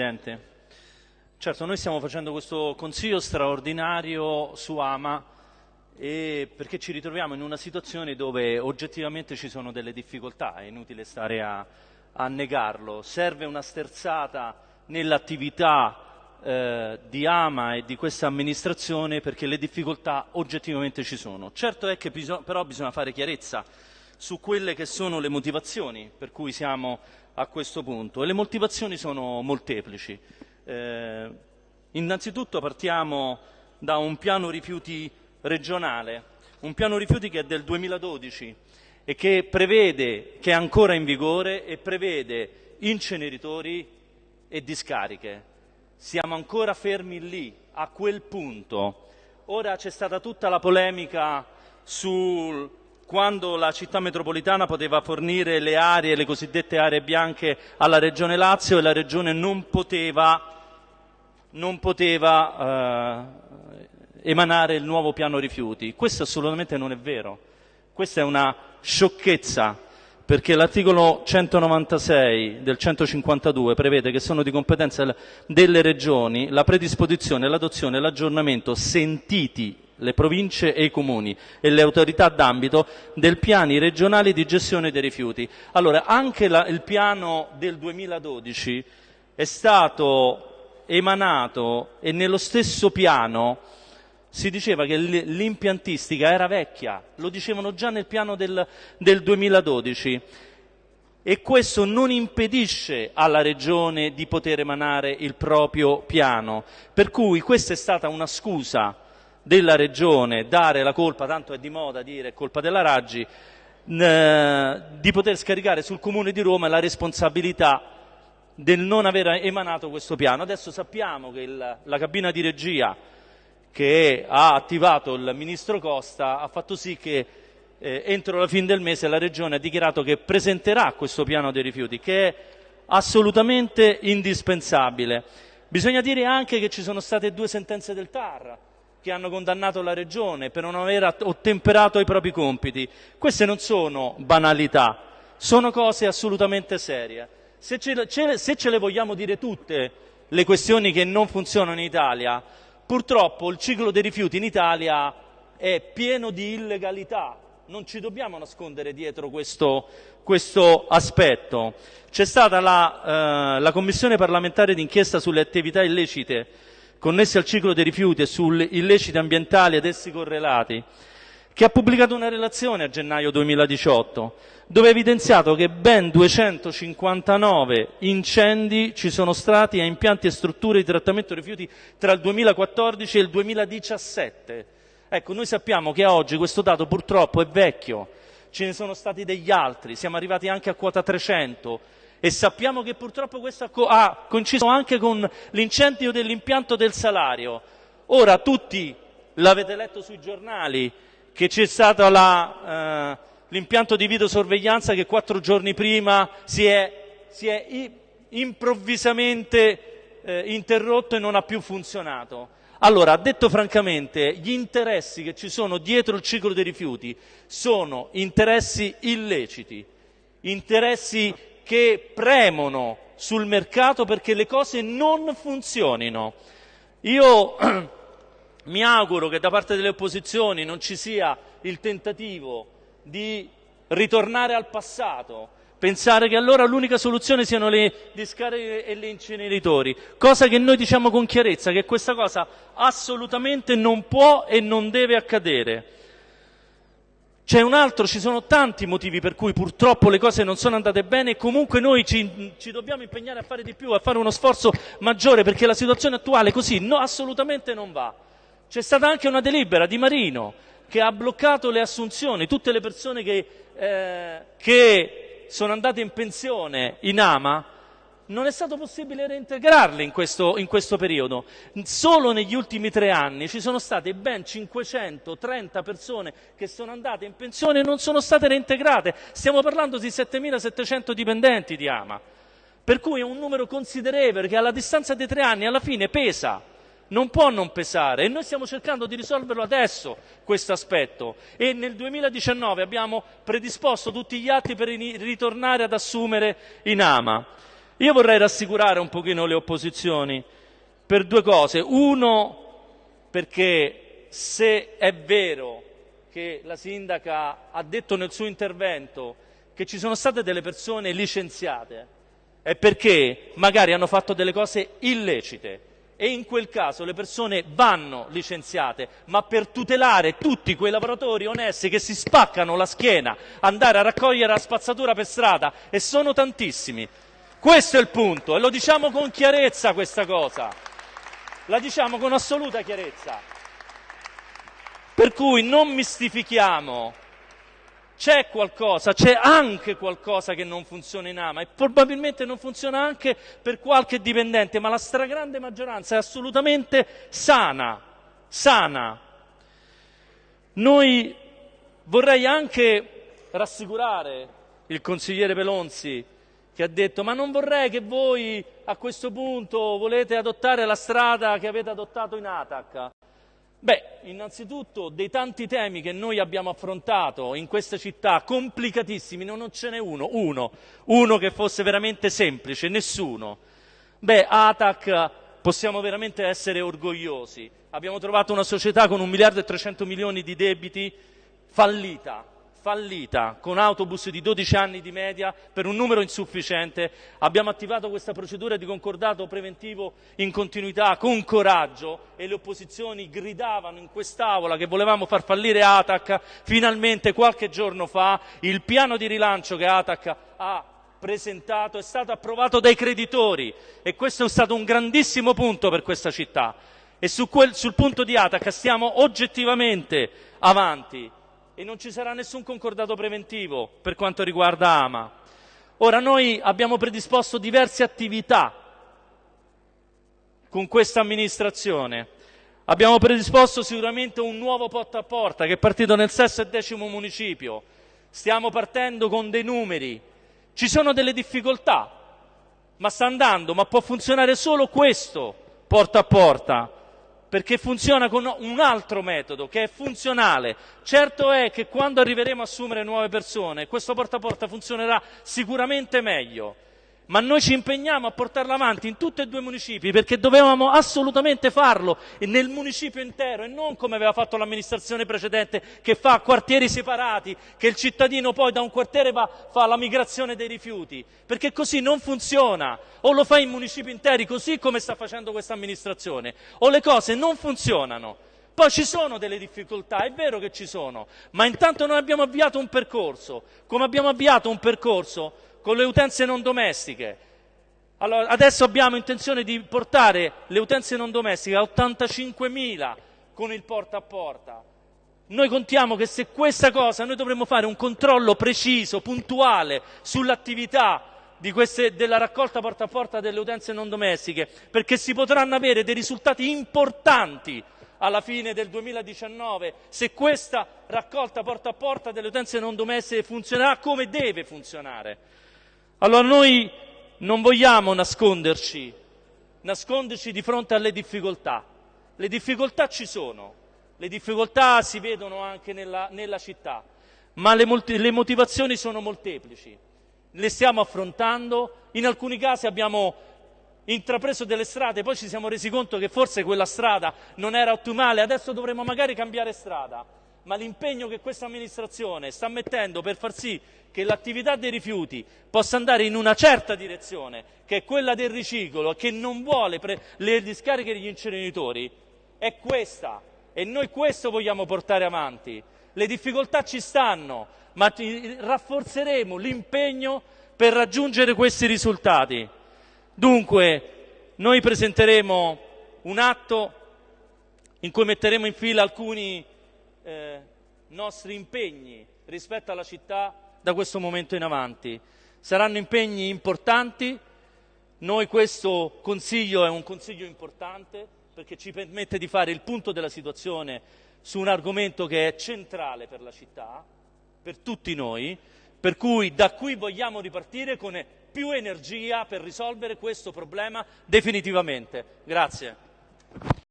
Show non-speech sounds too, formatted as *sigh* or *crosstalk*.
Presidente. Certo, noi stiamo facendo questo consiglio straordinario su Ama perché ci ritroviamo in una situazione dove oggettivamente ci sono delle difficoltà, è inutile stare a, a negarlo. Serve una sterzata nell'attività eh, di Ama e di questa amministrazione perché le difficoltà oggettivamente ci sono. Certo è che però bisogna fare chiarezza su quelle che sono le motivazioni per cui siamo a questo punto e le motivazioni sono molteplici. Eh, innanzitutto partiamo da un piano rifiuti regionale, un piano rifiuti che è del 2012 e che prevede, che è ancora in vigore e prevede inceneritori e discariche. Siamo ancora fermi lì, a quel punto. Ora c'è stata tutta la polemica sul quando la città metropolitana poteva fornire le aree, le cosiddette aree bianche alla Regione Lazio e la Regione non poteva non poteva eh, emanare il nuovo piano rifiuti. Questo assolutamente non è vero. Questa è una sciocchezza perché l'articolo 196 del 152 prevede che sono di competenza delle regioni la predisposizione, l'adozione e l'aggiornamento sentiti le province e i comuni e le autorità d'ambito del piani regionali di gestione dei rifiuti. Allora, anche la, il piano del 2012 è stato emanato e nello stesso piano si diceva che l'impiantistica era vecchia, lo dicevano già nel piano del, del 2012 e questo non impedisce alla Regione di poter emanare il proprio piano, per cui questa è stata una scusa della Regione dare la colpa, tanto è di moda dire colpa della Raggi, eh, di poter scaricare sul Comune di Roma la responsabilità del non aver emanato questo piano. Adesso sappiamo che il, la cabina di regia che ha attivato il ministro Costa ha fatto sì che eh, entro la fine del mese la Regione ha dichiarato che presenterà questo piano dei rifiuti, che è assolutamente indispensabile. Bisogna dire anche che ci sono state due sentenze del TAR che hanno condannato la Regione per non aver ottemperato ai propri compiti. Queste non sono banalità, sono cose assolutamente serie. Se ce, ce, se ce le vogliamo dire tutte le questioni che non funzionano in Italia, purtroppo il ciclo dei rifiuti in Italia è pieno di illegalità. Non ci dobbiamo nascondere dietro questo, questo aspetto. C'è stata la, eh, la Commissione parlamentare d'inchiesta sulle attività illecite connesse al ciclo dei rifiuti e sugli illeciti ambientali ed essi correlati che ha pubblicato una relazione a gennaio 2018 dove ha evidenziato che ben 259 incendi ci sono stati a impianti e strutture di trattamento rifiuti tra il 2014 e il 2017. Ecco, noi sappiamo che oggi questo dato purtroppo è vecchio, ce ne sono stati degli altri, siamo arrivati anche a quota 300 e sappiamo che purtroppo questo ha coinciso anche con l'incendio dell'impianto del salario. Ora tutti l'avete letto sui giornali, che c'è stato la, eh, l'impianto di videosorveglianza che quattro giorni prima si è, si è improvvisamente eh, interrotto e non ha più funzionato. Allora, detto francamente, gli interessi che ci sono dietro il ciclo dei rifiuti sono interessi illeciti, interessi che premono sul mercato perché le cose non funzionino. Io *clears throat* mi auguro che da parte delle opposizioni non ci sia il tentativo di ritornare al passato, pensare che allora l'unica soluzione siano le discariche e gli inceneritori, cosa che noi diciamo con chiarezza che questa cosa assolutamente non può e non deve accadere. C'è un altro, ci sono tanti motivi per cui purtroppo le cose non sono andate bene e comunque noi ci, ci dobbiamo impegnare a fare di più, a fare uno sforzo maggiore perché la situazione attuale così no, assolutamente non va. C'è stata anche una delibera di Marino che ha bloccato le assunzioni, tutte le persone che, eh, che sono andate in pensione in Ama, non è stato possibile reintegrarle in questo, in questo, periodo. Solo negli ultimi tre anni ci sono state ben 530 persone che sono andate in pensione e non sono state reintegrate. Stiamo parlando di 7.700 dipendenti di Ama. Per cui è un numero considerevole che alla distanza dei tre anni alla fine pesa non può non pesare e noi stiamo cercando di risolverlo adesso questo aspetto e nel 2019 abbiamo predisposto tutti gli atti per ritornare ad assumere in ama. Io vorrei rassicurare un pochino le opposizioni per due cose. Uno, perché se è vero che la sindaca ha detto nel suo intervento che ci sono state delle persone licenziate, è perché magari hanno fatto delle cose illecite e in quel caso le persone vanno licenziate, ma per tutelare tutti quei lavoratori onesti che si spaccano la schiena, andare a raccogliere la spazzatura per strada, e sono tantissimi, questo è il punto e lo diciamo con chiarezza questa cosa, la diciamo con assoluta chiarezza. Per cui non mistifichiamo, c'è qualcosa, c'è anche qualcosa che non funziona in AMA e probabilmente non funziona anche per qualche dipendente, ma la stragrande maggioranza è assolutamente sana, sana. Noi vorrei anche rassicurare il consigliere Pelonzi che ha detto ma non vorrei che voi a questo punto volete adottare la strada che avete adottato in Atac. Beh, innanzitutto dei tanti temi che noi abbiamo affrontato in questa città, complicatissimi, non ce n'è uno, uno, uno che fosse veramente semplice, nessuno. Beh, Atac possiamo veramente essere orgogliosi. Abbiamo trovato una società con un miliardo e 300 milioni di debiti fallita, fallita, con autobus di 12 anni di media per un numero insufficiente, abbiamo attivato questa procedura di concordato preventivo in continuità con coraggio e le opposizioni gridavano in quest'Aula che volevamo far fallire Atac, finalmente qualche giorno fa. Il piano di rilancio che Atac ha presentato è stato approvato dai creditori e questo è stato un grandissimo punto per questa città. E su quel, sul punto di Atac stiamo oggettivamente avanti e non ci sarà nessun concordato preventivo per quanto riguarda Ama. Ora noi abbiamo predisposto diverse attività con questa amministrazione. Abbiamo predisposto sicuramente un nuovo porta a porta che è partito nel sesto e decimo municipio. Stiamo partendo con dei numeri. Ci sono delle difficoltà, ma sta andando, ma può funzionare solo questo porta a porta perché funziona con un altro metodo che è funzionale. Certo è che quando arriveremo a assumere nuove persone, questo porta a porta funzionerà sicuramente meglio ma noi ci impegniamo a portarla avanti in tutti e due i municipi perché dovevamo assolutamente farlo nel municipio intero e non come aveva fatto l'amministrazione precedente che fa quartieri separati, che il cittadino poi da un quartiere va, fa la migrazione dei rifiuti, perché così non funziona, o lo fa in municipi interi così come sta facendo questa amministrazione, o le cose non funzionano. Poi ci sono delle difficoltà, è vero che ci sono, ma intanto noi abbiamo avviato un percorso, come abbiamo avviato un percorso con le utenze non domestiche. Allora, adesso abbiamo intenzione di portare le utenze non domestiche a 85.000 con il porta a porta. Noi contiamo che se questa cosa, noi dovremmo fare un controllo preciso, puntuale sull'attività della raccolta porta a porta delle utenze non domestiche, perché si potranno avere dei risultati importanti alla fine del 2019 se questa raccolta porta a porta delle utenze non domestiche funzionerà come deve funzionare. Allora noi non vogliamo nasconderci, nasconderci di fronte alle difficoltà. Le difficoltà ci sono, le difficoltà si vedono anche nella, nella città, ma le, le motivazioni sono molteplici. Le stiamo affrontando, in alcuni casi abbiamo intrapreso delle strade, poi ci siamo resi conto che forse quella strada non era ottimale, adesso dovremmo magari cambiare strada ma l'impegno che questa amministrazione sta mettendo per far sì che l'attività dei rifiuti possa andare in una certa direzione, che è quella del riciclo, che non vuole le discariche degli inceneritori, è questa e noi questo vogliamo portare avanti. Le difficoltà ci stanno, ma rafforzeremo l'impegno per raggiungere questi risultati. Dunque, noi presenteremo un atto in cui metteremo in fila alcuni eh, nostri impegni rispetto alla città da questo momento in avanti. Saranno impegni importanti, noi questo consiglio è un consiglio importante perché ci permette di fare il punto della situazione su un argomento che è centrale per la città, per tutti noi, per cui da qui vogliamo ripartire con più energia per risolvere questo problema definitivamente. Grazie.